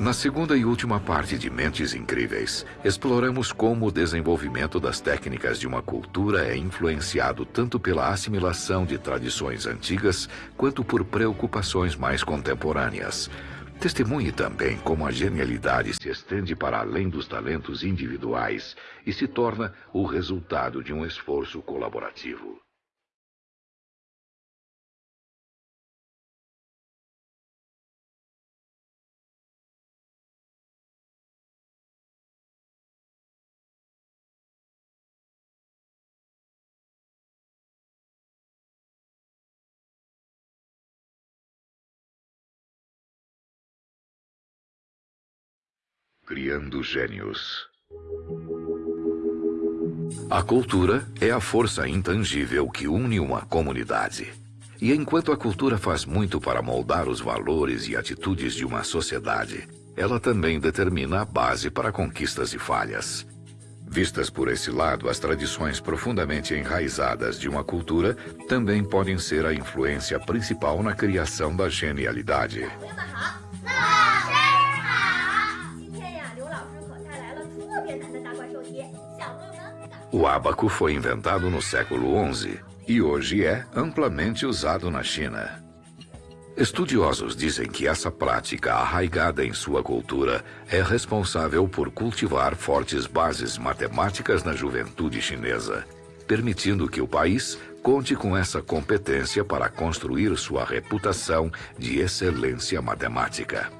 Na segunda e última parte de Mentes Incríveis, exploramos como o desenvolvimento das técnicas de uma cultura é influenciado tanto pela assimilação de tradições antigas quanto por preocupações mais contemporâneas. Testemunhe também como a genialidade se estende para além dos talentos individuais e se torna o resultado de um esforço colaborativo. Criando Gênios. A cultura é a força intangível que une uma comunidade. E enquanto a cultura faz muito para moldar os valores e atitudes de uma sociedade, ela também determina a base para conquistas e falhas. Vistas por esse lado, as tradições profundamente enraizadas de uma cultura também podem ser a influência principal na criação da genialidade. O ábaco foi inventado no século XI e hoje é amplamente usado na China. Estudiosos dizem que essa prática arraigada em sua cultura é responsável por cultivar fortes bases matemáticas na juventude chinesa, permitindo que o país conte com essa competência para construir sua reputação de excelência matemática.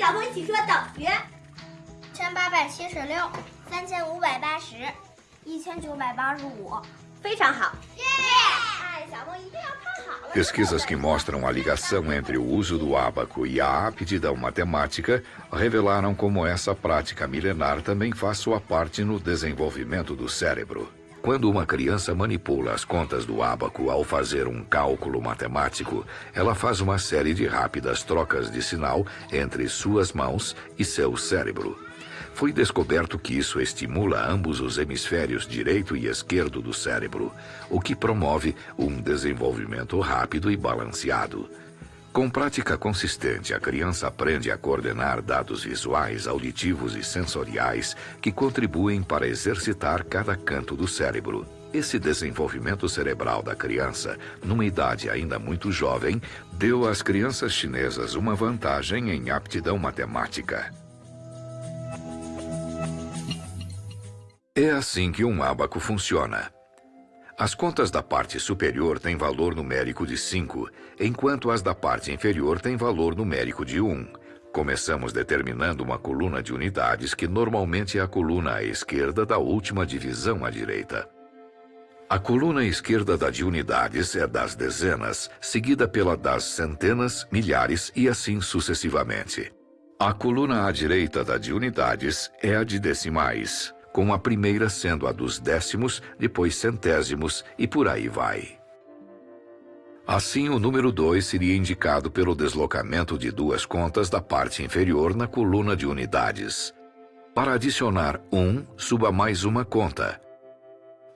小朋友一起说等于千八百七十六、三千五百八十、一千九百八十五，非常好。Pesquisas que mostram a ligação entre o uso do ábaco e a aptidão matemática revelaram como essa prática milenar também faz sua parte no desenvolvimento do cérebro. Quando uma criança manipula as contas do ábaco ao fazer um cálculo matemático, ela faz uma série de rápidas trocas de sinal entre suas mãos e seu cérebro. Foi descoberto que isso estimula ambos os hemisférios direito e esquerdo do cérebro, o que promove um desenvolvimento rápido e balanceado. Com prática consistente, a criança aprende a coordenar dados visuais, auditivos e sensoriais que contribuem para exercitar cada canto do cérebro. Esse desenvolvimento cerebral da criança, numa idade ainda muito jovem, deu às crianças chinesas uma vantagem em aptidão matemática. É assim que um ábaco funciona. As contas da parte superior têm valor numérico de 5, enquanto as da parte inferior têm valor numérico de 1. Começamos determinando uma coluna de unidades que normalmente é a coluna à esquerda da última divisão à direita. A coluna esquerda da de unidades é das dezenas, seguida pela das centenas, milhares e assim sucessivamente. A coluna à direita da de unidades é a de decimais com a primeira sendo a dos décimos, depois centésimos e por aí vai. Assim, o número 2 seria indicado pelo deslocamento de duas contas da parte inferior na coluna de unidades. Para adicionar 1, um, suba mais uma conta.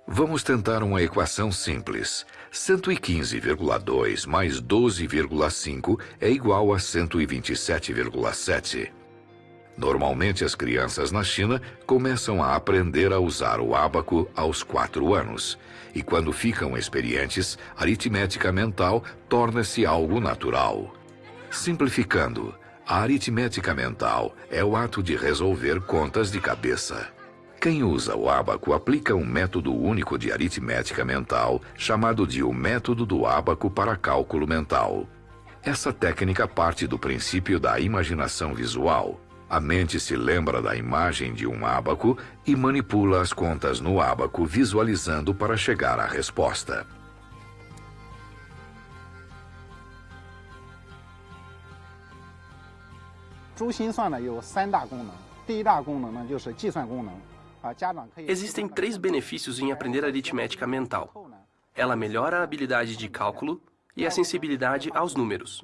Vamos tentar uma equação simples. 115,2 mais 12,5 é igual a 127,7. Normalmente, as crianças na China começam a aprender a usar o ábaco aos quatro anos. E quando ficam experientes, a aritmética mental torna-se algo natural. Simplificando, a aritmética mental é o ato de resolver contas de cabeça. Quem usa o ábaco aplica um método único de aritmética mental, chamado de o método do ábaco para cálculo mental. Essa técnica parte do princípio da imaginação visual, a mente se lembra da imagem de um ábaco e manipula as contas no ábaco, visualizando para chegar à resposta. Existem três benefícios em aprender aritmética mental. Ela melhora a habilidade de cálculo e a sensibilidade aos números.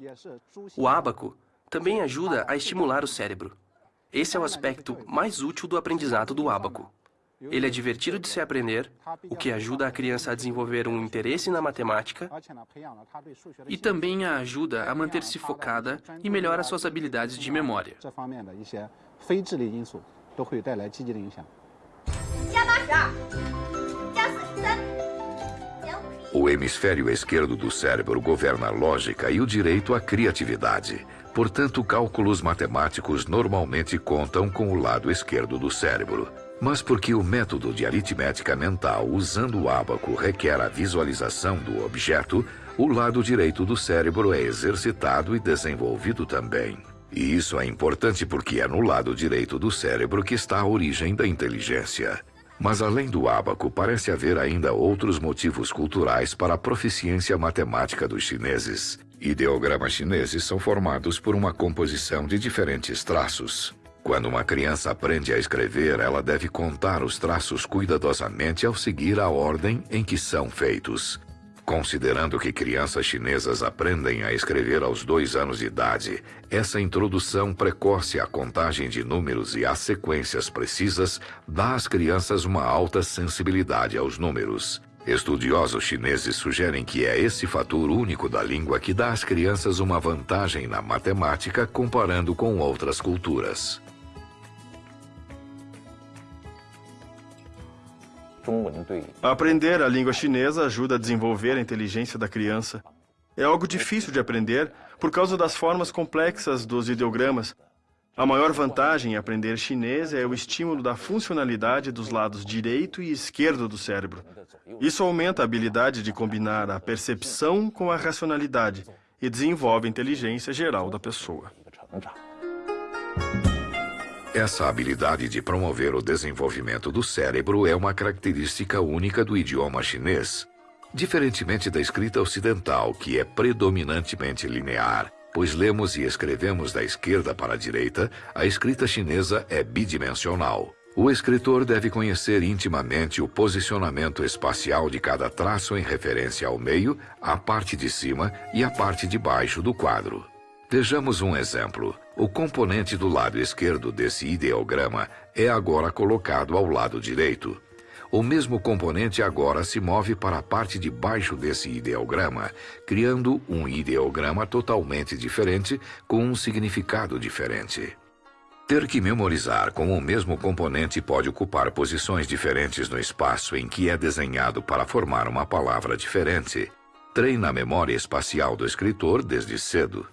O ábaco também ajuda a estimular o cérebro. Esse é o aspecto mais útil do aprendizado do ábaco. Ele é divertido de se aprender, o que ajuda a criança a desenvolver um interesse na matemática e também a ajuda a manter-se focada e melhora suas habilidades de memória. O hemisfério esquerdo do cérebro governa a lógica e o direito à criatividade. Portanto, cálculos matemáticos normalmente contam com o lado esquerdo do cérebro. Mas porque o método de aritmética mental usando o ábaco requer a visualização do objeto, o lado direito do cérebro é exercitado e desenvolvido também. E isso é importante porque é no lado direito do cérebro que está a origem da inteligência. Mas além do ábaco, parece haver ainda outros motivos culturais para a proficiência matemática dos chineses. Ideogramas chineses são formados por uma composição de diferentes traços. Quando uma criança aprende a escrever, ela deve contar os traços cuidadosamente ao seguir a ordem em que são feitos. Considerando que crianças chinesas aprendem a escrever aos dois anos de idade, essa introdução precoce à contagem de números e às sequências precisas dá às crianças uma alta sensibilidade aos números. Estudiosos chineses sugerem que é esse fator único da língua que dá às crianças uma vantagem na matemática comparando com outras culturas. Aprender a língua chinesa ajuda a desenvolver a inteligência da criança. É algo difícil de aprender por causa das formas complexas dos ideogramas. A maior vantagem em aprender chinês é o estímulo da funcionalidade dos lados direito e esquerdo do cérebro. Isso aumenta a habilidade de combinar a percepção com a racionalidade e desenvolve a inteligência geral da pessoa. Essa habilidade de promover o desenvolvimento do cérebro é uma característica única do idioma chinês. Diferentemente da escrita ocidental, que é predominantemente linear, pois lemos e escrevemos da esquerda para a direita, a escrita chinesa é bidimensional. O escritor deve conhecer intimamente o posicionamento espacial de cada traço em referência ao meio, à parte de cima e à parte de baixo do quadro. Vejamos um exemplo. O componente do lado esquerdo desse ideograma é agora colocado ao lado direito. O mesmo componente agora se move para a parte de baixo desse ideograma, criando um ideograma totalmente diferente com um significado diferente. Ter que memorizar como o mesmo componente pode ocupar posições diferentes no espaço em que é desenhado para formar uma palavra diferente, treina a memória espacial do escritor desde cedo.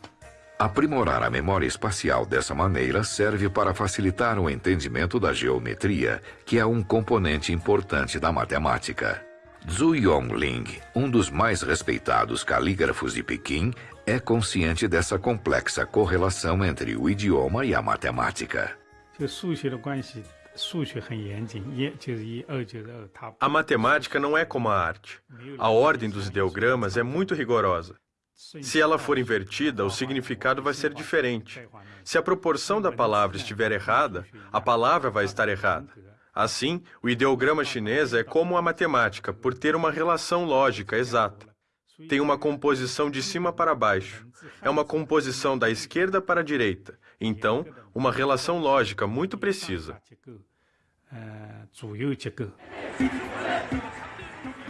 Aprimorar a memória espacial dessa maneira serve para facilitar o entendimento da geometria, que é um componente importante da matemática. Zhu Yongling, um dos mais respeitados calígrafos de Pequim, é consciente dessa complexa correlação entre o idioma e a matemática. A matemática não é como a arte. A ordem dos ideogramas é muito rigorosa. Se ela for invertida, o significado vai ser diferente. Se a proporção da palavra estiver errada, a palavra vai estar errada. Assim, o ideograma chinês é como a matemática, por ter uma relação lógica exata. Tem uma composição de cima para baixo. É uma composição da esquerda para a direita. Então, uma relação lógica muito precisa.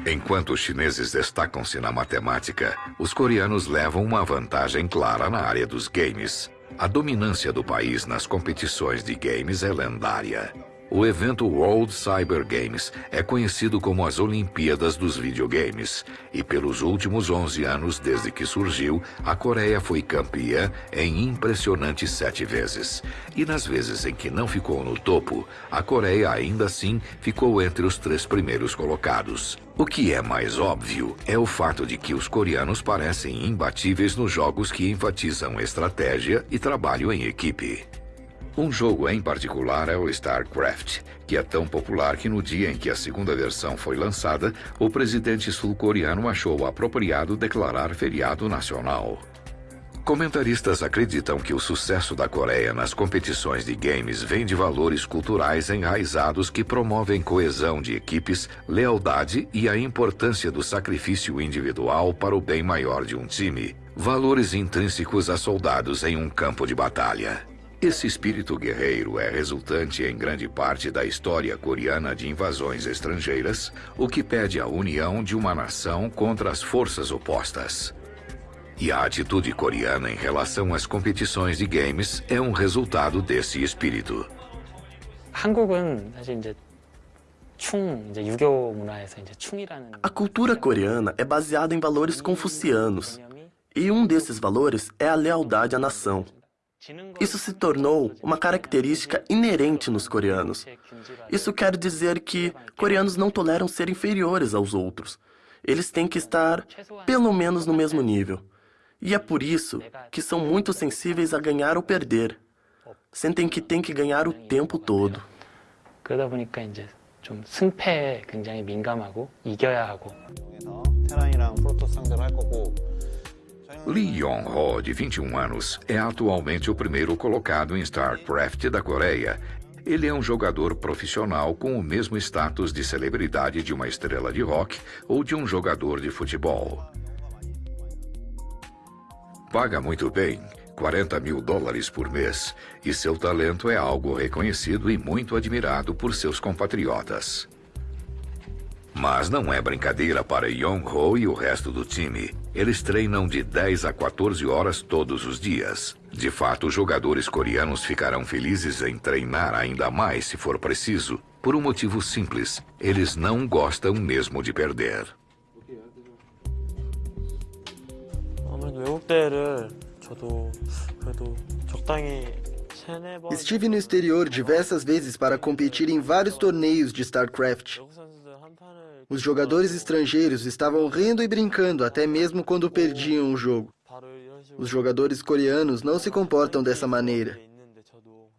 Enquanto os chineses destacam-se na matemática, os coreanos levam uma vantagem clara na área dos games. A dominância do país nas competições de games é lendária. O evento World Cyber Games é conhecido como as Olimpíadas dos Videogames, e pelos últimos 11 anos desde que surgiu, a Coreia foi campeã em impressionantes sete vezes. E nas vezes em que não ficou no topo, a Coreia ainda assim ficou entre os três primeiros colocados. O que é mais óbvio é o fato de que os coreanos parecem imbatíveis nos jogos que enfatizam estratégia e trabalho em equipe. Um jogo em particular é o StarCraft, que é tão popular que no dia em que a segunda versão foi lançada, o presidente sul-coreano achou apropriado declarar feriado nacional. Comentaristas acreditam que o sucesso da Coreia nas competições de games vem de valores culturais enraizados que promovem coesão de equipes, lealdade e a importância do sacrifício individual para o bem maior de um time, valores intrínsecos a soldados em um campo de batalha. Esse espírito guerreiro é resultante em grande parte da história coreana de invasões estrangeiras, o que pede a união de uma nação contra as forças opostas. E a atitude coreana em relação às competições de games é um resultado desse espírito. A cultura coreana é baseada em valores confucianos, e um desses valores é a lealdade à nação. Isso se tornou uma característica inerente nos coreanos. Isso quer dizer que coreanos não toleram ser inferiores aos outros. Eles têm que estar, pelo menos, no mesmo nível. E é por isso que são muito sensíveis a ganhar ou perder. Sentem que têm que ganhar o tempo todo. 좀 승패에 굉장히 민감하고 이겨야 하고. 테란이랑 프로토스 상대로 할 거고 Lee Yong-ho, de 21 anos, é atualmente o primeiro colocado em StarCraft da Coreia. Ele é um jogador profissional com o mesmo status de celebridade de uma estrela de rock ou de um jogador de futebol. Paga muito bem, 40 mil dólares por mês, e seu talento é algo reconhecido e muito admirado por seus compatriotas. Mas não é brincadeira para Yong-ho e o resto do time. Eles treinam de 10 a 14 horas todos os dias. De fato, os jogadores coreanos ficarão felizes em treinar ainda mais se for preciso, por um motivo simples. Eles não gostam mesmo de perder. Estive no exterior diversas vezes para competir em vários torneios de StarCraft. Os jogadores estrangeiros estavam rindo e brincando até mesmo quando perdiam o jogo. Os jogadores coreanos não se comportam dessa maneira.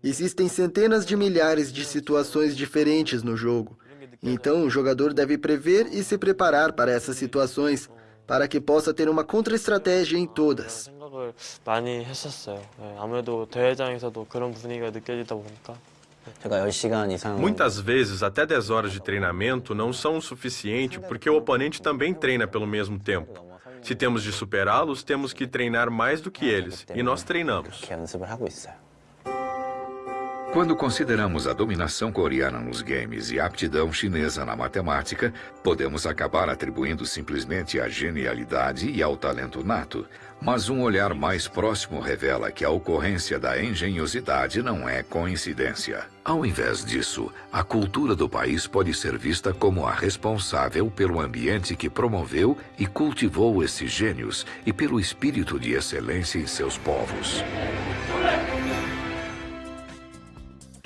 Existem centenas de milhares de situações diferentes no jogo. Então, o jogador deve prever e se preparar para essas situações para que possa ter uma contra-estratégia em todas. Muitas vezes, até 10 horas de treinamento não são o suficiente porque o oponente também treina pelo mesmo tempo. Se temos de superá-los, temos que treinar mais do que eles, e nós treinamos. Quando consideramos a dominação coreana nos games e a aptidão chinesa na matemática, podemos acabar atribuindo simplesmente à genialidade e ao talento nato. Mas um olhar mais próximo revela que a ocorrência da engenhosidade não é coincidência. Ao invés disso, a cultura do país pode ser vista como a responsável pelo ambiente que promoveu e cultivou esses gênios e pelo espírito de excelência em seus povos.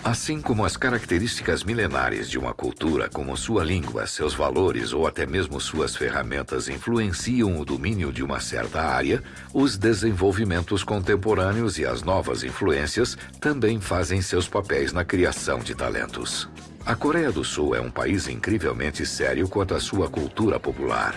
Assim como as características milenares de uma cultura, como sua língua, seus valores ou até mesmo suas ferramentas influenciam o domínio de uma certa área, os desenvolvimentos contemporâneos e as novas influências também fazem seus papéis na criação de talentos. A Coreia do Sul é um país incrivelmente sério quanto à sua cultura popular.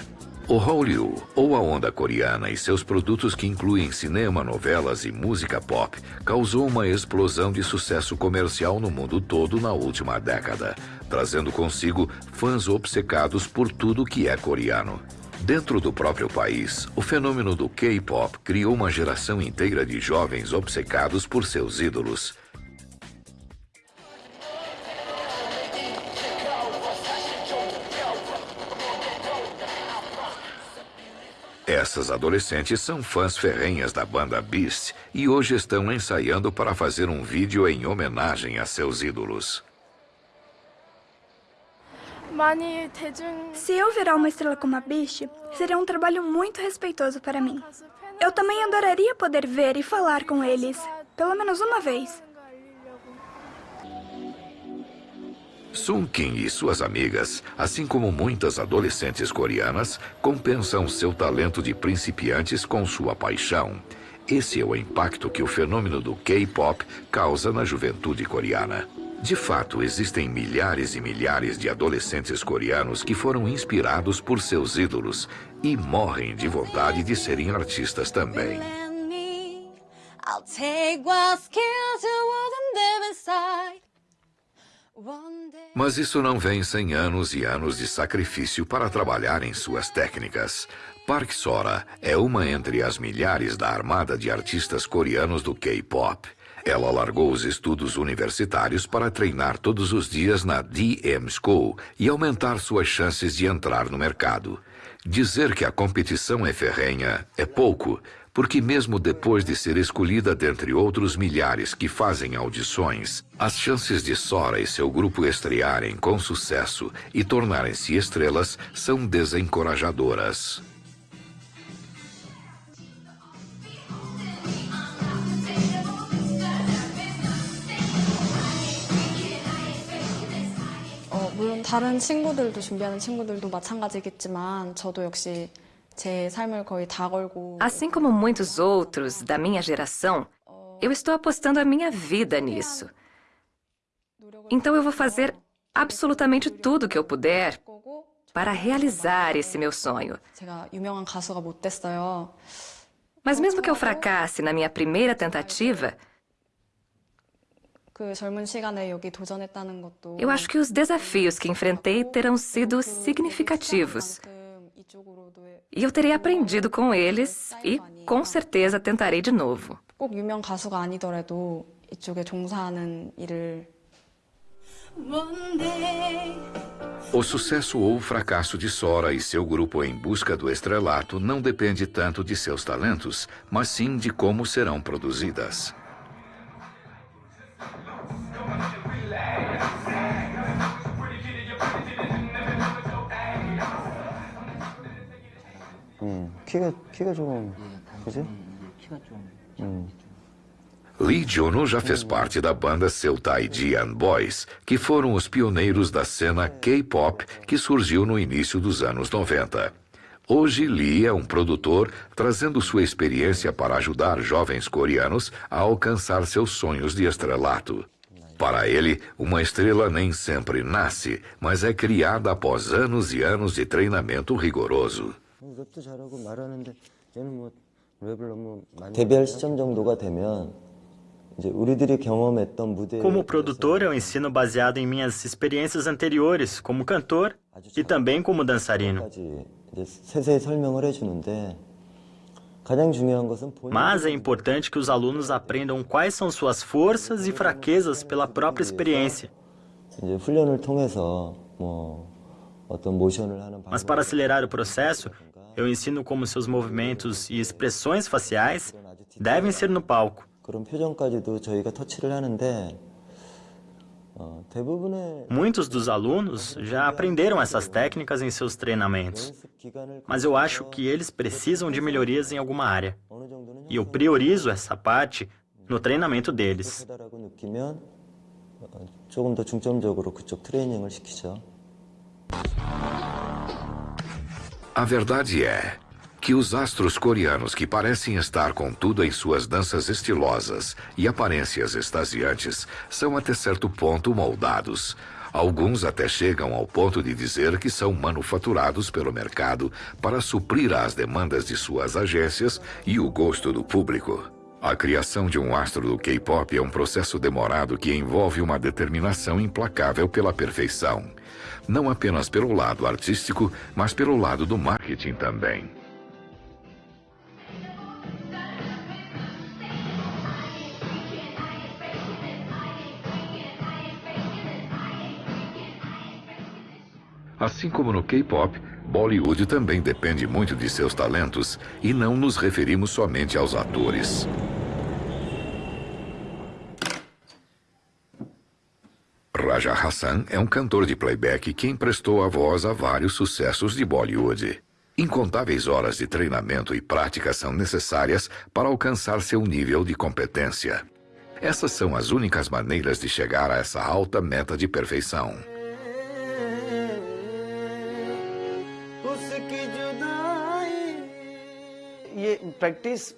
O Hallyu, ou a onda coreana e seus produtos que incluem cinema, novelas e música pop, causou uma explosão de sucesso comercial no mundo todo na última década, trazendo consigo fãs obcecados por tudo que é coreano. Dentro do próprio país, o fenômeno do K-pop criou uma geração inteira de jovens obcecados por seus ídolos, Essas adolescentes são fãs ferrenhas da banda Beast e hoje estão ensaiando para fazer um vídeo em homenagem a seus ídolos. Se eu virar uma estrela como a Beast, seria um trabalho muito respeitoso para mim. Eu também adoraria poder ver e falar com eles, pelo menos uma vez. Sun Kim e suas amigas, assim como muitas adolescentes coreanas, compensam seu talento de principiantes com sua paixão. Esse é o impacto que o fenômeno do K-pop causa na juventude coreana. De fato, existem milhares e milhares de adolescentes coreanos que foram inspirados por seus ídolos e morrem de vontade de serem artistas também. I'll take you mas isso não vem sem anos e anos de sacrifício para trabalhar em suas técnicas. Park Sora é uma entre as milhares da armada de artistas coreanos do K-pop. Ela largou os estudos universitários para treinar todos os dias na DM School e aumentar suas chances de entrar no mercado. Dizer que a competição é ferrenha é pouco, porque mesmo depois de ser escolhida dentre outros milhares que fazem audições, as chances de Sora e seu grupo estrearem com sucesso e tornarem-se estrelas são desencorajadoras. 물론 다른 친구들도 준비하는 친구들도 마찬가지겠지만 저도 역시 제 삶을 거의 다 걸고 Assim como muitos outros da minha geração, eu estou apostando a minha vida nisso. Então eu vou fazer absolutamente tudo o que eu puder para realizar esse meu sonho. Mas mesmo que eu fracasse na minha primeira tentativa, eu acho que os desafios que enfrentei terão sido significativos. E eu terei aprendido com eles e, com certeza, tentarei de novo. O sucesso ou fracasso de Sora e seu grupo em busca do estrelato não depende tanto de seus talentos, mas sim de como serão produzidas. 키가 키가 좀 그지? 키가 좀. Lee Juno já fez parte da banda Seutaijian Boys, que foram os pioneiros da cena K-pop que surgiu no início dos anos 90. Hoje, Lee é um produtor, trazendo sua experiência para ajudar jovens coreanos a alcançar seus sonhos de estrelato. Para ele, uma estrela nem sempre nasce, mas é criada após anos e anos de treinamento rigoroso. 랩도 잘하고 말하는데 얘는 뭐 랩을 너무 많이 데뷔할 시점 정도가 되면 Como produtor, eu ensino baseado em minhas experiências anteriores como cantor e também como dançarino. Mas é importante que os alunos aprendam quais são suas forças e fraquezas pela própria experiência. Mas para acelerar o processo, eu ensino como seus movimentos e expressões faciais devem ser no palco. Muitos dos alunos já aprenderam essas técnicas em seus treinamentos, mas eu acho que eles precisam de melhorias em alguma área. E eu priorizo essa parte no treinamento deles. 조금 더 중점적으로 그쪽 트레이닝을 시키죠. A verdade é que os astros coreanos que parecem estar com tudo em suas danças estilosas e aparências extasiantes são até certo ponto moldados. Alguns até chegam ao ponto de dizer que são manufaturados pelo mercado para suprir as demandas de suas agências e o gosto do público. A criação de um astro do K-pop é um processo demorado que envolve uma determinação implacável pela perfeição não apenas pelo lado artístico, mas pelo lado do marketing também. Assim como no K-pop, Bollywood também depende muito de seus talentos e não nos referimos somente aos atores. Raja Hassan é um cantor de playback que emprestou a voz a vários sucessos de Bollywood. Incontáveis horas de treinamento e prática são necessárias para alcançar seu nível de competência. Essas são as únicas maneiras de chegar a essa alta meta de perfeição. practice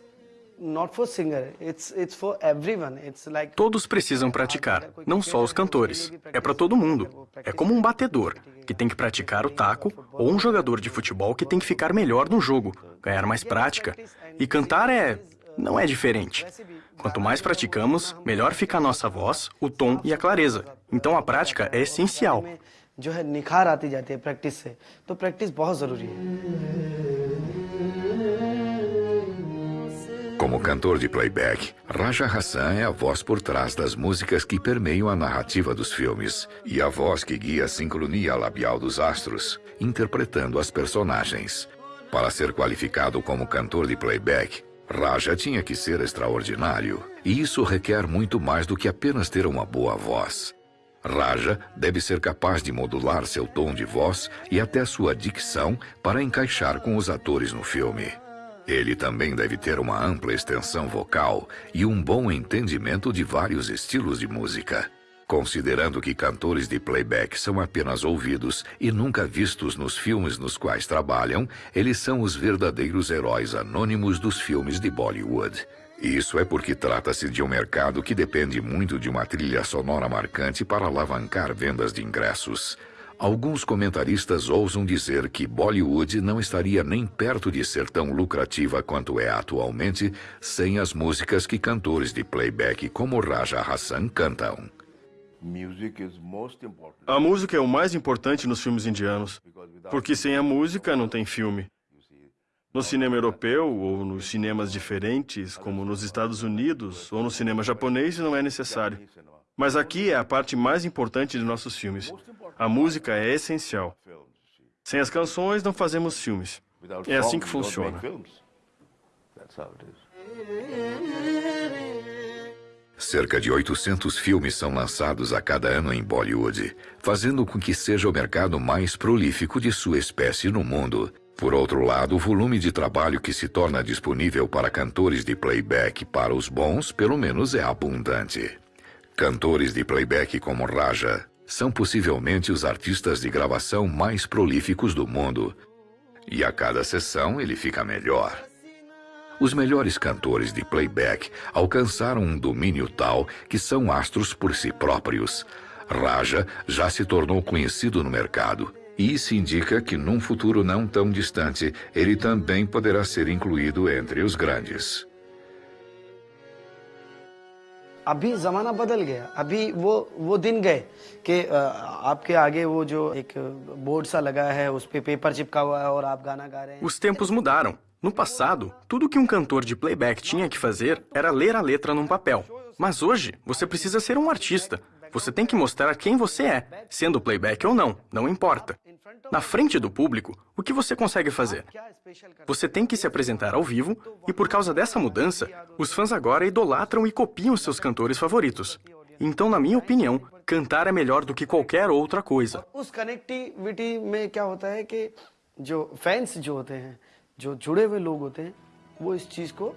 Todos precisam praticar, não só os cantores. É para todo mundo. É como um batedor, que tem que praticar o taco, ou um jogador de futebol que tem que ficar melhor no jogo, ganhar mais prática. E cantar é... não é diferente. Quanto mais praticamos, melhor fica a nossa voz, o tom e a clareza. Então a prática é essencial. जो है निखार आती जाती है प्रैक्टिस से तो प्रैक्टिस बहुत ज़रूरी है como cantor de playback, Raja Hassan é a voz por trás das músicas que permeiam a narrativa dos filmes e a voz que guia a sincronia labial dos astros, interpretando as personagens. Para ser qualificado como cantor de playback, Raja tinha que ser extraordinário, e isso requer muito mais do que apenas ter uma boa voz. Raja deve ser capaz de modular seu tom de voz e até sua dicção para encaixar com os atores no filme. Ele também deve ter uma ampla extensão vocal e um bom entendimento de vários estilos de música. Considerando que cantores de playback são apenas ouvidos e nunca vistos nos filmes nos quais trabalham, eles são os verdadeiros heróis anônimos dos filmes de Bollywood. Isso é porque trata-se de um mercado que depende muito de uma trilha sonora marcante para alavancar vendas de ingressos. Alguns comentaristas ousam dizer que Bollywood não estaria nem perto de ser tão lucrativa quanto é atualmente sem as músicas que cantores de playback como Raja Hassan cantam. A música é o mais importante nos filmes indianos, porque sem a música não tem filme. No cinema europeu ou nos cinemas diferentes, como nos Estados Unidos ou no cinema japonês, não é necessário. Mas aqui é a parte mais importante de nossos filmes. A música é essencial. Sem as canções, não fazemos filmes. É assim que funciona. Cerca de 800 filmes são lançados a cada ano em Bollywood, fazendo com que seja o mercado mais prolífico de sua espécie no mundo. Por outro lado, o volume de trabalho que se torna disponível para cantores de playback para os bons, pelo menos, é abundante. Cantores de playback como Raja são possivelmente os artistas de gravação mais prolíficos do mundo. E a cada sessão ele fica melhor. Os melhores cantores de playback alcançaram um domínio tal que são astros por si próprios. Raja já se tornou conhecido no mercado, e isso indica que num futuro não tão distante, ele também poderá ser incluído entre os grandes. अभी जमाना बदल गया अभी वो वो दिन गए कि आपके आगे वो जो एक बोर्ड सा लगा है उस पे पेपर चिपका हुआ है और आप गाना गा रहे हैं Os tempos mudaram. No passado, tudo que um cantor de playback tinha que fazer era ler a letra num papel. Mas hoje, você precisa ser um artista. Você tem que mostrar quem você é, sendo playback ou não, não importa. Na frente do público, o que você consegue fazer? Você tem que se apresentar ao vivo e por causa dessa mudança, os fãs agora idolatram e copiam seus cantores favoritos. Então, na minha opinião, cantar é melhor do que qualquer outra coisa. उस कनेक्टिविटी में क्या होता है कि जो फैंस जो होते हैं जो जुड़े हुए लोग होते हैं वो इस चीज को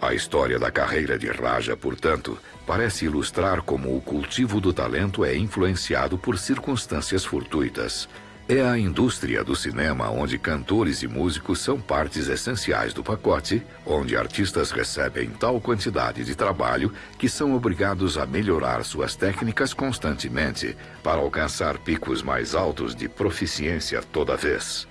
a história da carreira de Raja, portanto, parece ilustrar como o cultivo do talento é influenciado por circunstâncias fortuitas. É a indústria do cinema onde cantores e músicos são partes essenciais do pacote, onde artistas recebem tal quantidade de trabalho que são obrigados a melhorar suas técnicas constantemente para alcançar picos mais altos de proficiência toda vez.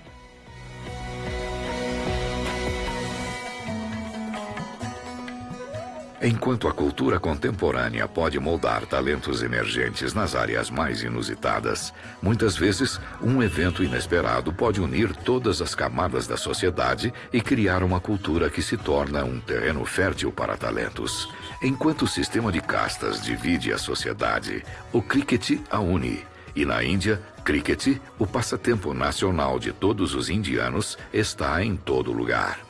Enquanto a cultura contemporânea pode moldar talentos emergentes nas áreas mais inusitadas, muitas vezes um evento inesperado pode unir todas as camadas da sociedade e criar uma cultura que se torna um terreno fértil para talentos. Enquanto o sistema de castas divide a sociedade, o cricket a une. E na Índia, cricket, o passatempo nacional de todos os indianos, está em todo lugar.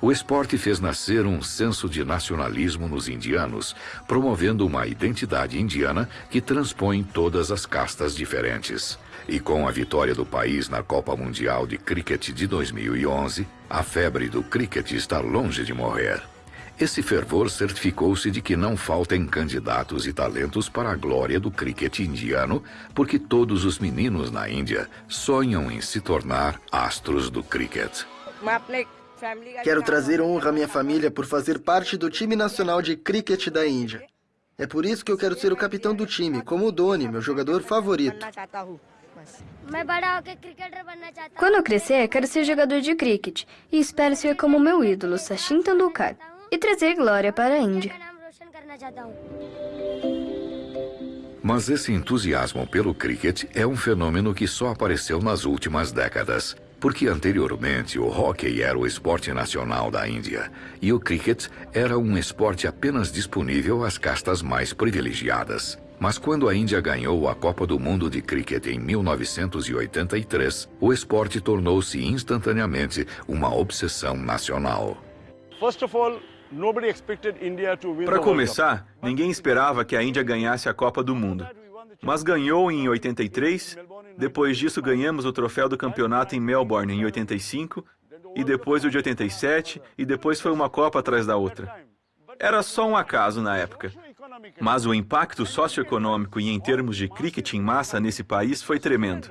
O esporte fez nascer um senso de nacionalismo nos indianos, promovendo uma identidade indiana que transpõe todas as castas diferentes. E com a vitória do país na Copa Mundial de Cricket de 2011, a febre do cricket está longe de morrer. Esse fervor certificou-se de que não faltem candidatos e talentos para a glória do cricket indiano, porque todos os meninos na Índia sonham em se tornar astros do cricket. Quero trazer honra à minha família por fazer parte do time nacional de cricket da Índia. É por isso que eu quero ser o capitão do time, como o Dhoni, meu jogador favorito. Quando eu crescer, quero ser jogador de cricket e espero ser como meu ídolo, Sachin Tendulkar, e trazer glória para a Índia. Mas esse entusiasmo pelo cricket é um fenômeno que só apareceu nas últimas décadas. Porque anteriormente o hóquei era o esporte nacional da Índia e o cricket era um esporte apenas disponível às castas mais privilegiadas. Mas quando a Índia ganhou a Copa do Mundo de Cricket em 1983, o esporte tornou-se instantaneamente uma obsessão nacional. Para começar, ninguém esperava que a Índia ganhasse a Copa do Mundo. Mas ganhou em 83, depois disso ganhamos o troféu do campeonato em Melbourne em 85, e depois o de 87, e depois foi uma Copa atrás da outra. Era só um acaso na época. Mas o impacto socioeconômico e em termos de cricket em massa nesse país foi tremendo.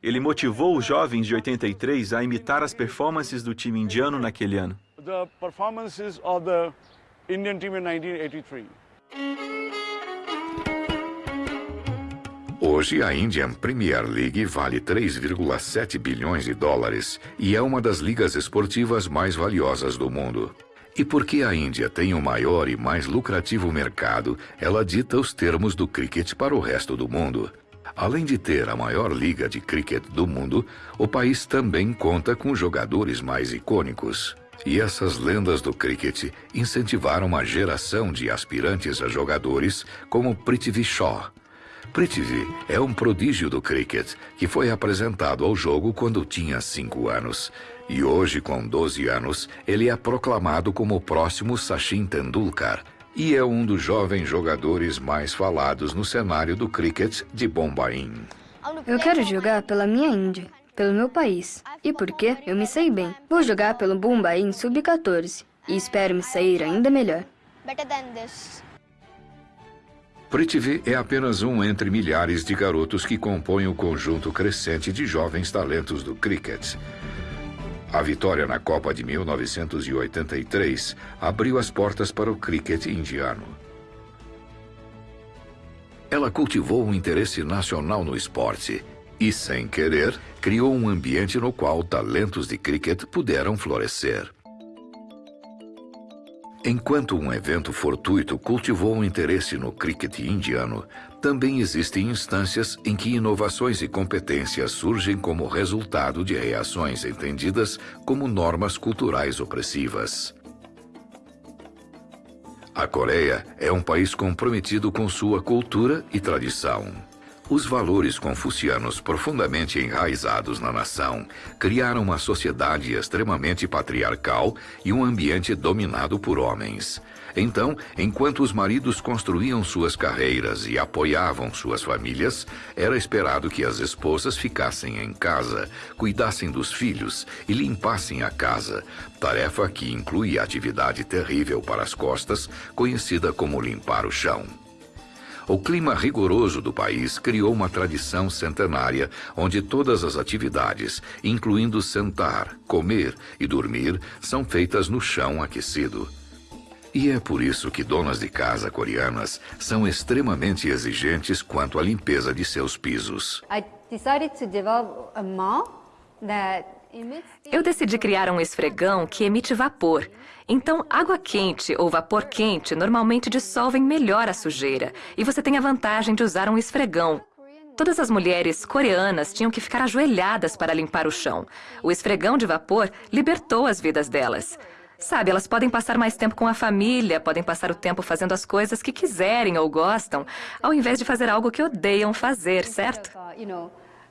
Ele motivou os jovens de 83 a imitar as performances do time indiano naquele ano. Hoje, a Indian Premier League vale 3,7 bilhões de dólares e é uma das ligas esportivas mais valiosas do mundo. E porque a Índia tem o maior e mais lucrativo mercado, ela dita os termos do cricket para o resto do mundo. Além de ter a maior liga de cricket do mundo, o país também conta com jogadores mais icônicos. E essas lendas do cricket incentivaram uma geração de aspirantes a jogadores como Prithvi Shaw. Prithvi é um prodígio do cricket que foi apresentado ao jogo quando tinha 5 anos e hoje, com 12 anos, ele é proclamado como o próximo Sachin Tendulkar e é um dos jovens jogadores mais falados no cenário do cricket de Bombaim. Eu quero jogar pela minha Índia, pelo meu país. E porque eu me sei bem. Vou jogar pelo Bombaim Sub-14 e espero me sair ainda melhor. Prithvi é apenas um entre milhares de garotos que compõem o conjunto crescente de jovens talentos do cricket. A vitória na Copa de 1983 abriu as portas para o cricket indiano. Ela cultivou um interesse nacional no esporte e, sem querer, criou um ambiente no qual talentos de cricket puderam florescer. Enquanto um evento fortuito cultivou um interesse no cricket indiano, também existem instâncias em que inovações e competências surgem como resultado de reações entendidas como normas culturais opressivas. A Coreia é um país comprometido com sua cultura e tradição. Os valores confucianos profundamente enraizados na nação criaram uma sociedade extremamente patriarcal e um ambiente dominado por homens. Então, enquanto os maridos construíam suas carreiras e apoiavam suas famílias, era esperado que as esposas ficassem em casa, cuidassem dos filhos e limpassem a casa, tarefa que inclui a atividade terrível para as costas, conhecida como limpar o chão. O clima rigoroso do país criou uma tradição centenária onde todas as atividades, incluindo sentar, comer e dormir, são feitas no chão aquecido. E é por isso que donas de casa coreanas são extremamente exigentes quanto à limpeza de seus pisos. I decided to develop a mop that eu decidi criar um esfregão que emite vapor. Então, água quente ou vapor quente normalmente dissolvem melhor a sujeira. E você tem a vantagem de usar um esfregão. Todas as mulheres coreanas tinham que ficar ajoelhadas para limpar o chão. O esfregão de vapor libertou as vidas delas. Sabe, elas podem passar mais tempo com a família, podem passar o tempo fazendo as coisas que quiserem ou gostam, ao invés de fazer algo que odeiam fazer, certo?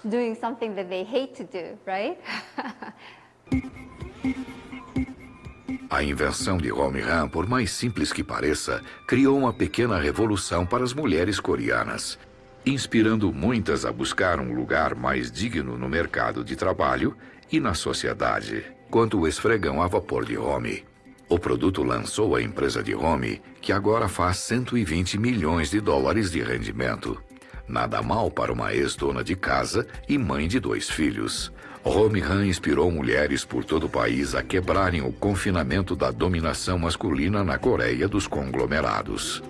Doing something that they hate to do, right? A invenção de Romihan, por mais simples que pareça, criou uma pequena revolução para as mulheres coreanas, inspirando muitas a buscar um lugar mais digno no mercado de trabalho e na sociedade, quanto o esfregão a vapor de Romi. O produto lançou a empresa de Romi, que agora faz 120 milhões de dólares de rendimento. Nada mal para uma ex-dona de casa e mãe de dois filhos. Romy Han inspirou mulheres por todo o país a quebrarem o confinamento da dominação masculina na Coreia dos conglomerados.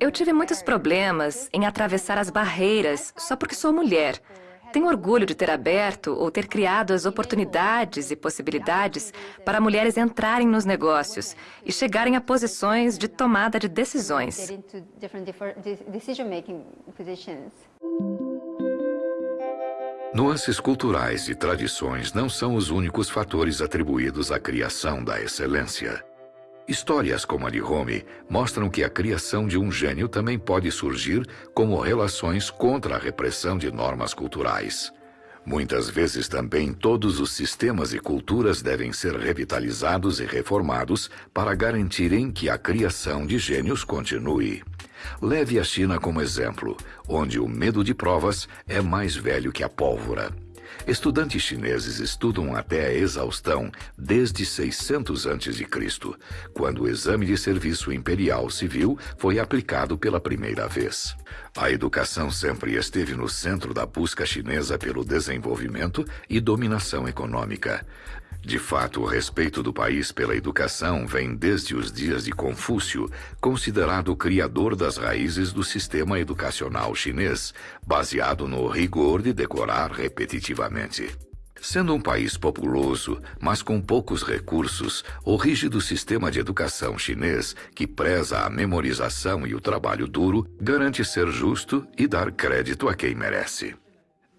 Eu tive muitos problemas em atravessar as barreiras só porque sou mulher. Tenho orgulho de ter aberto ou ter criado as oportunidades e possibilidades para mulheres entrarem nos negócios e chegarem a posições de tomada de decisões. Nuances culturais e tradições não são os únicos fatores atribuídos à criação da excelência. Histórias como a de Rome mostram que a criação de um gênio também pode surgir como relações contra a repressão de normas culturais. Muitas vezes também todos os sistemas e culturas devem ser revitalizados e reformados para garantirem que a criação de gênios continue. Leve a China como exemplo, onde o medo de provas é mais velho que a pólvora. Estudantes chineses estudam até a exaustão desde 600 a.C., quando o exame de serviço imperial civil foi aplicado pela primeira vez. A educação sempre esteve no centro da busca chinesa pelo desenvolvimento e dominação econômica. De fato, o respeito do país pela educação vem desde os dias de Confúcio, considerado o criador das raízes do sistema educacional chinês, baseado no rigor de decorar repetitivamente. Sendo um país populoso, mas com poucos recursos, o rígido sistema de educação chinês, que preza a memorização e o trabalho duro, garante ser justo e dar crédito a quem merece.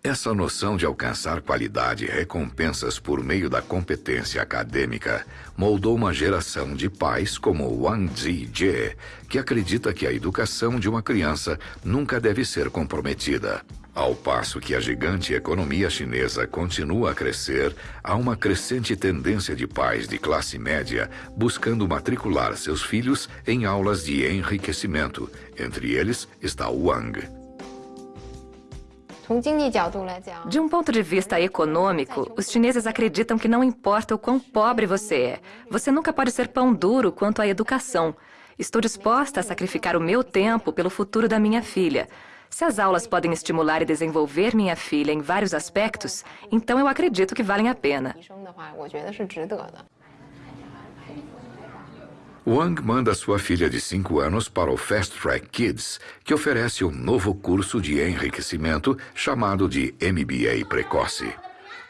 Essa noção de alcançar qualidade e recompensas por meio da competência acadêmica moldou uma geração de pais como Wang Zijie, que acredita que a educação de uma criança nunca deve ser comprometida. Ao passo que a gigante economia chinesa continua a crescer, há uma crescente tendência de pais de classe média buscando matricular seus filhos em aulas de enriquecimento. Entre eles está Wang. De um ponto de vista econômico, os chineses acreditam que não importa o quão pobre você é, você nunca pode ser pão duro quanto à educação. Estou disposta a sacrificar o meu tempo pelo futuro da minha filha. Se as aulas podem estimular e desenvolver minha filha em vários aspectos, então eu acredito que valem a pena. Wang manda sua filha de 5 anos para o Fast Track Kids, que oferece um novo curso de enriquecimento chamado de MBA Precoce.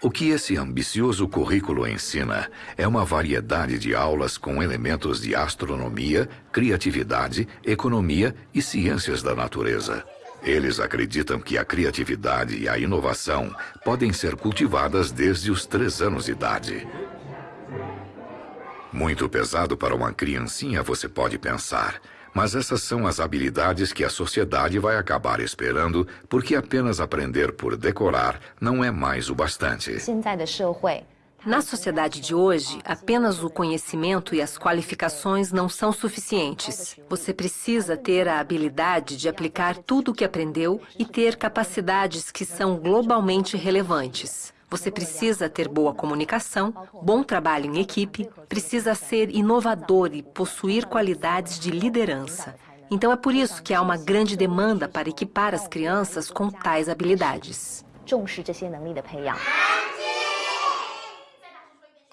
O que esse ambicioso currículo ensina é uma variedade de aulas com elementos de astronomia, criatividade, economia e ciências da natureza. Eles acreditam que a criatividade e a inovação podem ser cultivadas desde os três anos de idade. Muito pesado para uma criancinha, você pode pensar. Mas essas são as habilidades que a sociedade vai acabar esperando, porque apenas aprender por decorar não é mais o bastante. Na sociedade de hoje, apenas o conhecimento e as qualificações não são suficientes. Você precisa ter a habilidade de aplicar tudo o que aprendeu e ter capacidades que são globalmente relevantes. Você precisa ter boa comunicação, bom trabalho em equipe, precisa ser inovador e possuir qualidades de liderança. Então é por isso que há uma grande demanda para equipar as crianças com tais habilidades.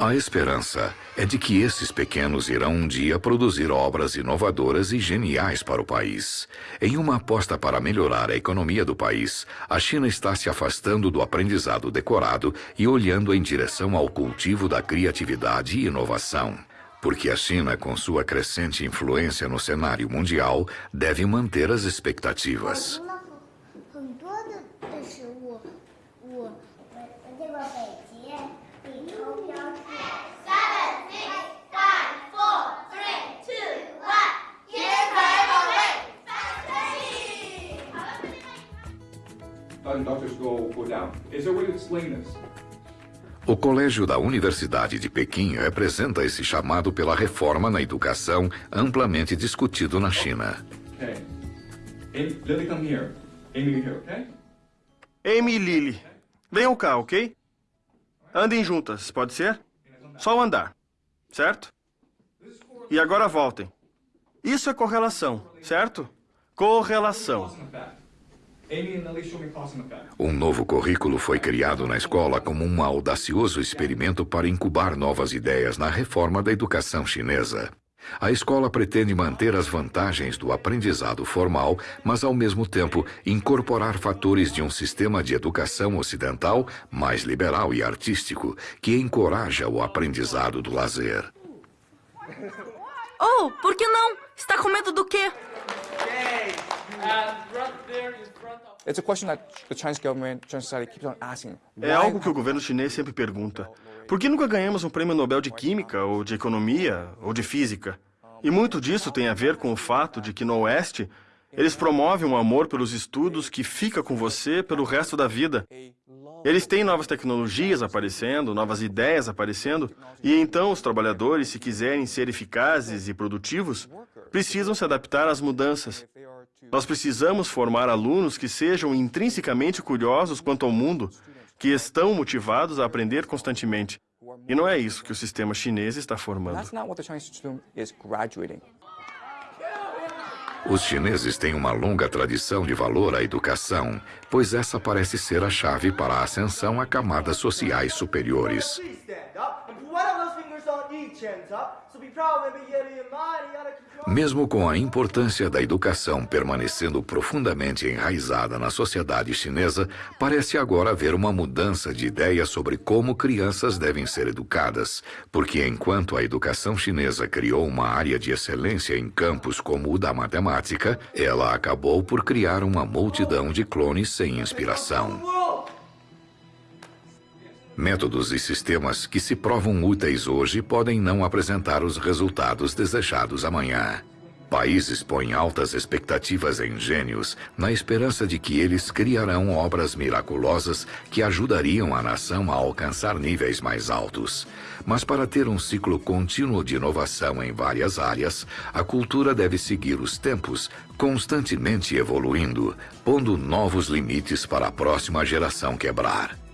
A esperança é de que esses pequenos irão um dia produzir obras inovadoras e geniais para o país. Em uma aposta para melhorar a economia do país, a China está se afastando do aprendizado decorado e olhando em direção ao cultivo da criatividade e inovação. Porque a China, com sua crescente influência no cenário mundial, deve manter as expectativas. O Colégio da Universidade de Pequim representa esse chamado pela reforma na educação amplamente discutido na China. Amy e Lily, venham cá, ok? Andem juntas, pode ser? Só andar, certo? E agora voltem. Isso é correlação, certo? Correlação. Um novo currículo foi criado na escola como um audacioso experimento para incubar novas ideias na reforma da educação chinesa. A escola pretende manter as vantagens do aprendizado formal, mas ao mesmo tempo incorporar fatores de um sistema de educação ocidental mais liberal e artístico que encoraja o aprendizado do lazer. Oh, por que não? Está com medo do quê? É algo que o governo chinês sempre pergunta. Por que nunca ganhamos um prêmio Nobel de Química, ou de Economia, ou de Física? E muito disso tem a ver com o fato de que no Oeste, eles promovem um amor pelos estudos que fica com você pelo resto da vida. Eles têm novas tecnologias aparecendo, novas ideias aparecendo, e então os trabalhadores, se quiserem ser eficazes e produtivos, precisam se adaptar às mudanças. Nós precisamos formar alunos que sejam intrinsecamente curiosos quanto ao mundo, que estão motivados a aprender constantemente. E não é isso que o sistema chinês está formando. Os chineses têm uma longa tradição de valor à educação, pois essa parece ser a chave para a ascensão a camadas sociais superiores. Mesmo com a importância da educação permanecendo profundamente enraizada na sociedade chinesa, parece agora haver uma mudança de ideia sobre como crianças devem ser educadas, porque enquanto a educação chinesa criou uma área de excelência em campos como o da matemática, ela acabou por criar uma multidão de clones sem inspiração. Métodos e sistemas que se provam úteis hoje podem não apresentar os resultados desejados amanhã. Países põem altas expectativas em gênios na esperança de que eles criarão obras miraculosas que ajudariam a nação a alcançar níveis mais altos. Mas para ter um ciclo contínuo de inovação em várias áreas, a cultura deve seguir os tempos, constantemente evoluindo, pondo novos limites para a próxima geração quebrar.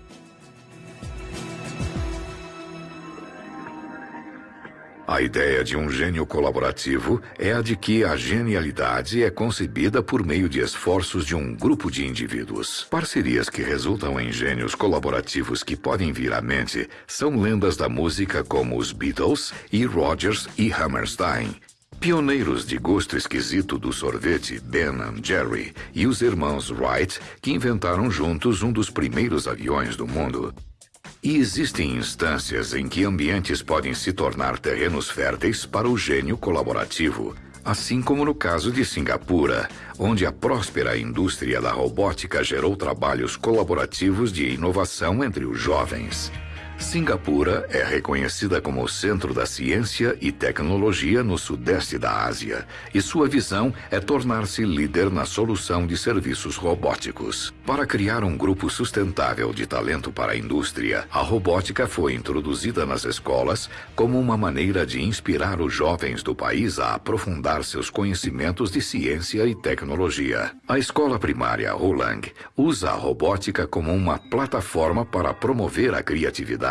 A ideia de um gênio colaborativo é a de que a genialidade é concebida por meio de esforços de um grupo de indivíduos. Parcerias que resultam em gênios colaborativos que podem vir à mente são lendas da música como os Beatles e Rogers e Hammerstein, Pioneiros de gosto esquisito do sorvete, Ben Jerry, e os irmãos Wright, que inventaram juntos um dos primeiros aviões do mundo. E existem instâncias em que ambientes podem se tornar terrenos férteis para o gênio colaborativo, assim como no caso de Singapura, onde a próspera indústria da robótica gerou trabalhos colaborativos de inovação entre os jovens. Singapura é reconhecida como o centro da ciência e tecnologia no sudeste da Ásia, e sua visão é tornar-se líder na solução de serviços robóticos. Para criar um grupo sustentável de talento para a indústria, a robótica foi introduzida nas escolas como uma maneira de inspirar os jovens do país a aprofundar seus conhecimentos de ciência e tecnologia. A escola primária Hulang usa a robótica como uma plataforma para promover a criatividade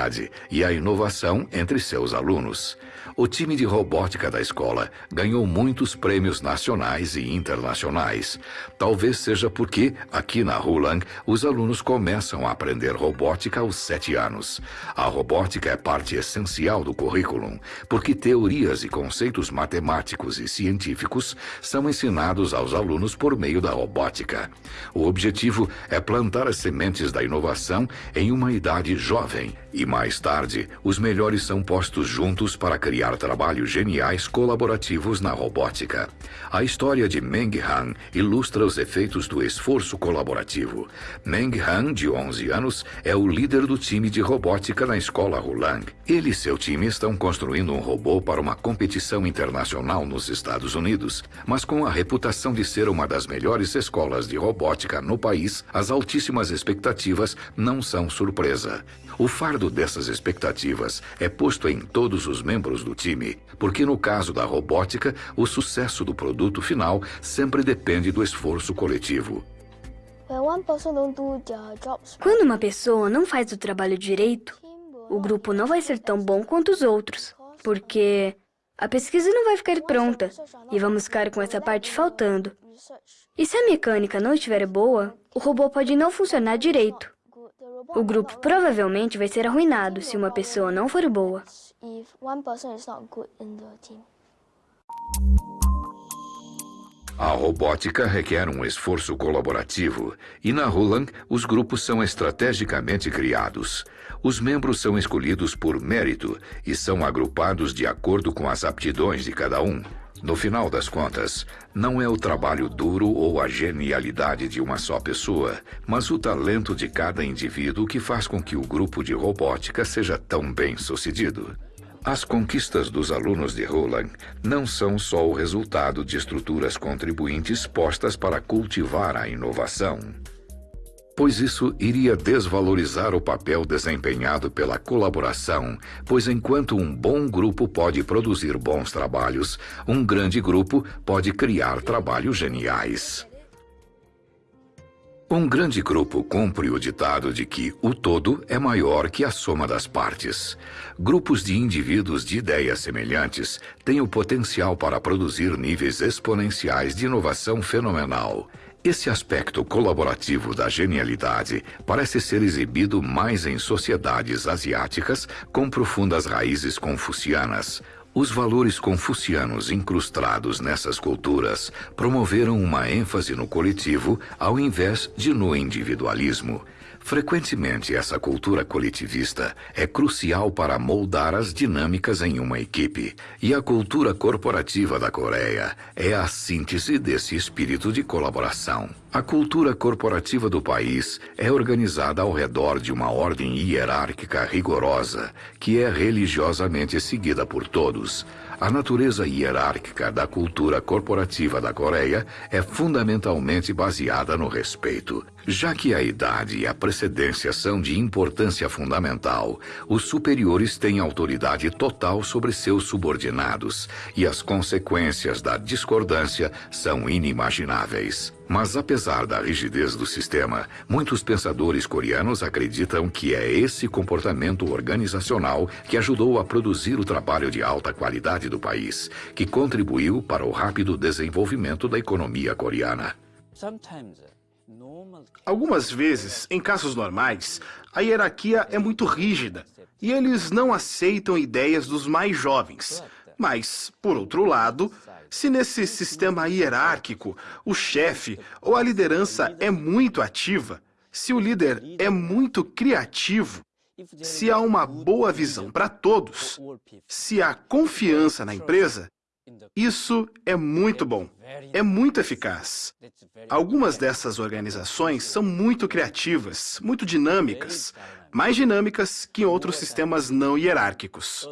e a inovação entre seus alunos o time de robótica da escola ganhou muitos prêmios nacionais e internacionais. Talvez seja porque, aqui na Hulang, os alunos começam a aprender robótica aos sete anos. A robótica é parte essencial do currículo, porque teorias e conceitos matemáticos e científicos são ensinados aos alunos por meio da robótica. O objetivo é plantar as sementes da inovação em uma idade jovem e, mais tarde, os melhores são postos juntos para criar criar trabalhos geniais colaborativos na robótica. A história de Meng Han ilustra os efeitos do esforço colaborativo. Meng Han, de 11 anos, é o líder do time de robótica na escola Hulang. Ele e seu time estão construindo um robô para uma competição internacional nos Estados Unidos, mas com a reputação de ser uma das melhores escolas de robótica no país, as altíssimas expectativas não são surpresa. O fardo dessas expectativas é posto em todos os membros do time, porque no caso da robótica, o sucesso do produto final sempre depende do esforço coletivo. Quando uma pessoa não faz o trabalho direito, o grupo não vai ser tão bom quanto os outros, porque a pesquisa não vai ficar pronta e vamos ficar com essa parte faltando. E se a mecânica não estiver boa, o robô pode não funcionar direito. O grupo provavelmente vai ser arruinado se uma pessoa não for boa. A robótica requer um esforço colaborativo e na Roland os grupos são estrategicamente criados. Os membros são escolhidos por mérito e são agrupados de acordo com as aptidões de cada um. No final das contas, não é o trabalho duro ou a genialidade de uma só pessoa, mas o talento de cada indivíduo que faz com que o grupo de robótica seja tão bem sucedido. As conquistas dos alunos de Roland não são só o resultado de estruturas contribuintes postas para cultivar a inovação, pois isso iria desvalorizar o papel desempenhado pela colaboração, pois enquanto um bom grupo pode produzir bons trabalhos, um grande grupo pode criar trabalhos geniais. Um grande grupo cumpre o ditado de que o todo é maior que a soma das partes. Grupos de indivíduos de ideias semelhantes têm o potencial para produzir níveis exponenciais de inovação fenomenal. Esse aspecto colaborativo da genialidade parece ser exibido mais em sociedades asiáticas com profundas raízes confucianas, os valores confucianos incrustados nessas culturas promoveram uma ênfase no coletivo ao invés de no individualismo. Frequentemente, essa cultura coletivista é crucial para moldar as dinâmicas em uma equipe, e a cultura corporativa da Coreia é a síntese desse espírito de colaboração. A cultura corporativa do país é organizada ao redor de uma ordem hierárquica rigorosa, que é religiosamente seguida por todos. A natureza hierárquica da cultura corporativa da Coreia é fundamentalmente baseada no respeito. Já que a idade e a precedência são de importância fundamental, os superiores têm autoridade total sobre seus subordinados e as consequências da discordância são inimagináveis. Mas apesar da rigidez do sistema, muitos pensadores coreanos acreditam que é esse comportamento organizacional que ajudou a produzir o trabalho de alta qualidade do país, que contribuiu para o rápido desenvolvimento da economia coreana. Algumas vezes, em casos normais, a hierarquia é muito rígida e eles não aceitam ideias dos mais jovens. Mas, por outro lado, se nesse sistema hierárquico o chefe ou a liderança é muito ativa, se o líder é muito criativo, se há uma boa visão para todos, se há confiança na empresa, isso é muito bom, é muito eficaz. Algumas dessas organizações são muito criativas, muito dinâmicas, mais dinâmicas que em outros sistemas não hierárquicos.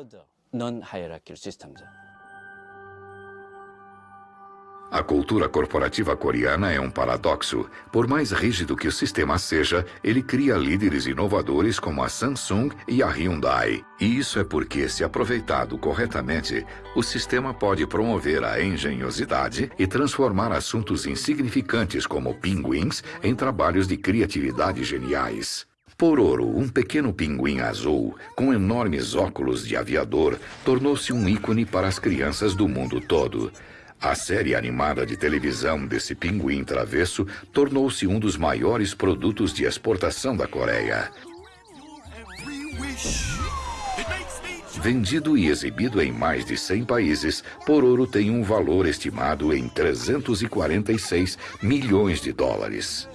A cultura corporativa coreana é um paradoxo. Por mais rígido que o sistema seja, ele cria líderes inovadores como a Samsung e a Hyundai. E isso é porque, se aproveitado corretamente, o sistema pode promover a engenhosidade e transformar assuntos insignificantes como pinguins em trabalhos de criatividade geniais. Pororo, um pequeno pinguim azul, com enormes óculos de aviador, tornou-se um ícone para as crianças do mundo todo. A série animada de televisão desse pinguim travesso tornou-se um dos maiores produtos de exportação da Coreia. Vendido e exibido em mais de 100 países, Pororo tem um valor estimado em 346 milhões de dólares.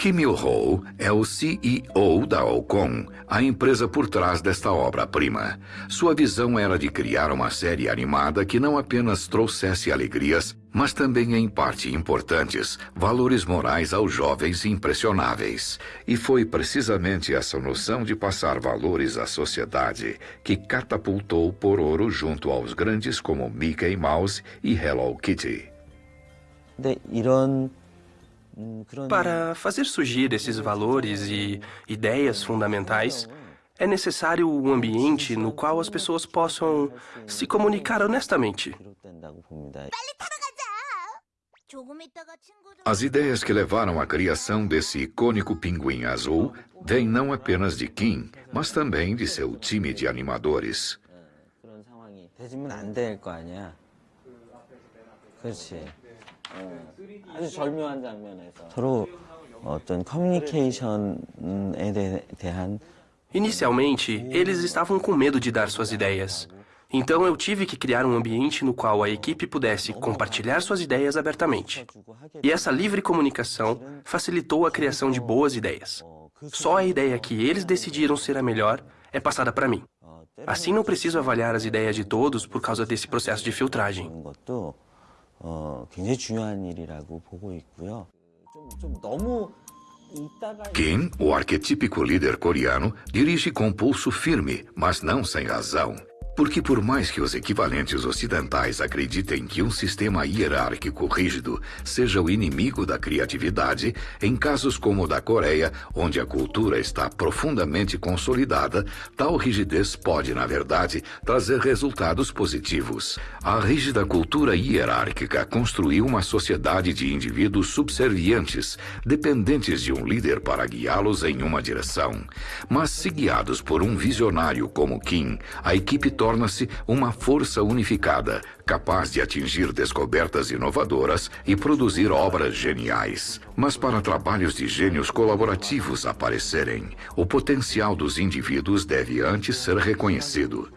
Kim Il-ho é o CEO da Ocon, a empresa por trás desta obra-prima. Sua visão era de criar uma série animada que não apenas trouxesse alegrias, mas também, em parte importantes, valores morais aos jovens impressionáveis. E foi precisamente essa noção de passar valores à sociedade que catapultou Pororo junto aos grandes como Mickey Mouse e Hello Kitty. 네, 이런 para fazer surgir esses valores e ideias fundamentais, é necessário um ambiente no qual as pessoas possam se comunicar honestamente. As ideias que levaram à criação desse icônico pinguim azul vêm não apenas de Kim, mas também de seu time de animadores. 아주 절묘한 장면에서 서로 어떤 커뮤니케이션에 대한 Inicialmente, eles estavam com medo de dar suas ideias. Então eu tive que criar um ambiente no qual a equipe pudesse compartilhar suas ideias abertamente. E essa livre comunicação facilitou a criação de boas ideias. Só a ideia que eles decidiram ser a melhor é passada para mim. Assim não preciso avaliar as ideias de todos por causa desse processo de filtragem. 어, 굉장히 중요한 일이라고 보고 있고요. 좀, 좀 너무 Kim, o arquetípico líder coreano, dirige com pulso firme, mas não sem razão. Porque por mais que os equivalentes ocidentais acreditem que um sistema hierárquico rígido seja o inimigo da criatividade, em casos como o da Coreia, onde a cultura está profundamente consolidada, tal rigidez pode, na verdade, trazer resultados positivos. A rígida cultura hierárquica construiu uma sociedade de indivíduos subservientes, dependentes de um líder para guiá-los em uma direção. Mas se guiados por um visionário como Kim, a equipe torna-se uma força unificada, capaz de atingir descobertas inovadoras e produzir obras geniais. Mas para trabalhos de gênios colaborativos aparecerem, o potencial dos indivíduos deve antes ser reconhecido.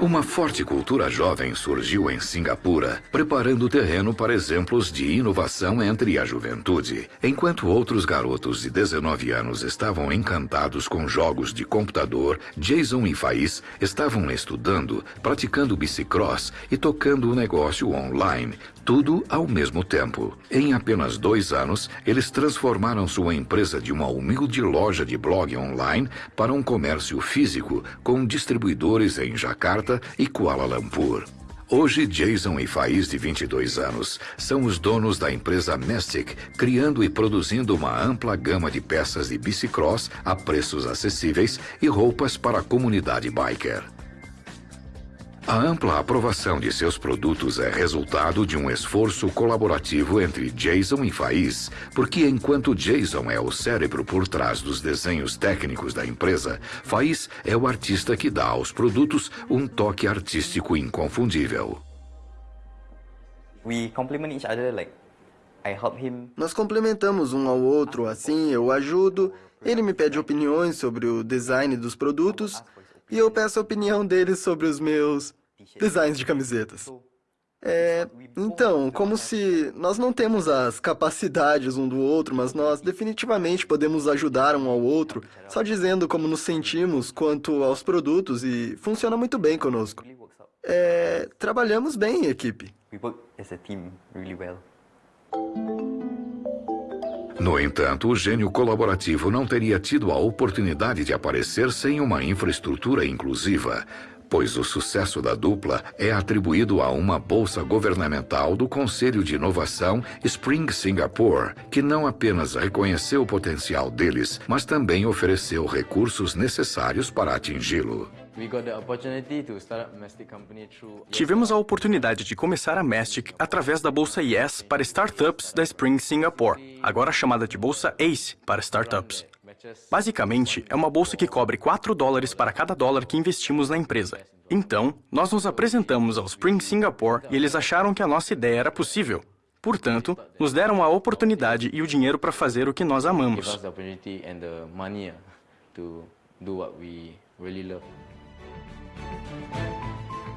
Uma forte cultura jovem surgiu em Singapura, preparando o terreno para exemplos de inovação entre a juventude. Enquanto outros garotos de 19 anos estavam encantados com jogos de computador, Jason e Faiz estavam estudando, praticando bicicross e tocando o negócio online, tudo ao mesmo tempo. Em apenas dois anos, eles transformaram sua empresa de uma humilde loja de blog online para um comércio físico com distribuidores em Jakarta e Kuala Lumpur. Hoje, Jason e Faiz, de 22 anos, são os donos da empresa Mastic, criando e produzindo uma ampla gama de peças de bicicross a preços acessíveis e roupas para a comunidade biker. A ampla aprovação de seus produtos é resultado de um esforço colaborativo entre Jason e Faiz, porque enquanto Jason é o cérebro por trás dos desenhos técnicos da empresa, Faiz é o artista que dá aos produtos um toque artístico inconfundível. Nós complementamos um ao outro, assim eu ajudo, ele me pede opiniões sobre o design dos produtos e eu peço a opinião deles sobre os meus designs de camisetas. É, então, como se nós não temos as capacidades um do outro, mas nós definitivamente podemos ajudar um ao outro, só dizendo como nos sentimos quanto aos produtos e funciona muito bem conosco. É, trabalhamos bem em equipe. No entanto, o gênio colaborativo não teria tido a oportunidade de aparecer sem uma infraestrutura inclusiva, pois o sucesso da dupla é atribuído a uma bolsa governamental do Conselho de Inovação Spring Singapore, que não apenas reconheceu o potencial deles, mas também ofereceu recursos necessários para atingi-lo. Tivemos a oportunidade de começar a Mastic através da Bolsa Yes para startups da Spring Singapore, agora chamada de Bolsa ACE para startups. Basicamente, é uma bolsa que cobre 4 dólares para cada dólar que investimos na empresa. Então, nós nos apresentamos ao Spring Singapore e eles acharam que a nossa ideia era possível. Portanto, nos deram a oportunidade e o dinheiro para fazer o que nós amamos.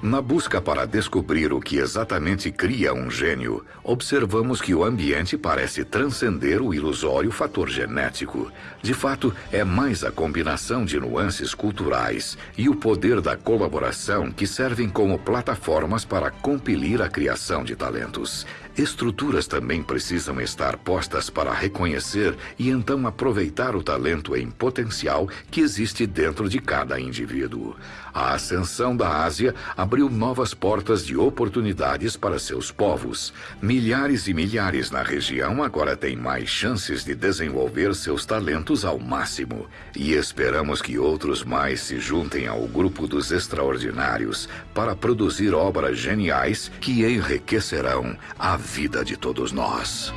Na busca para descobrir o que exatamente cria um gênio, observamos que o ambiente parece transcender o ilusório fator genético. De fato, é mais a combinação de nuances culturais e o poder da colaboração que servem como plataformas para compilir a criação de talentos. Estruturas também precisam estar postas para reconhecer e então aproveitar o talento em potencial que existe dentro de cada indivíduo. A ascensão da Ásia abriu novas portas de oportunidades para seus povos. Milhares e milhares na região agora têm mais chances de desenvolver seus talentos ao máximo. E esperamos que outros mais se juntem ao grupo dos extraordinários para produzir obras geniais que enriquecerão a vida de todos nós.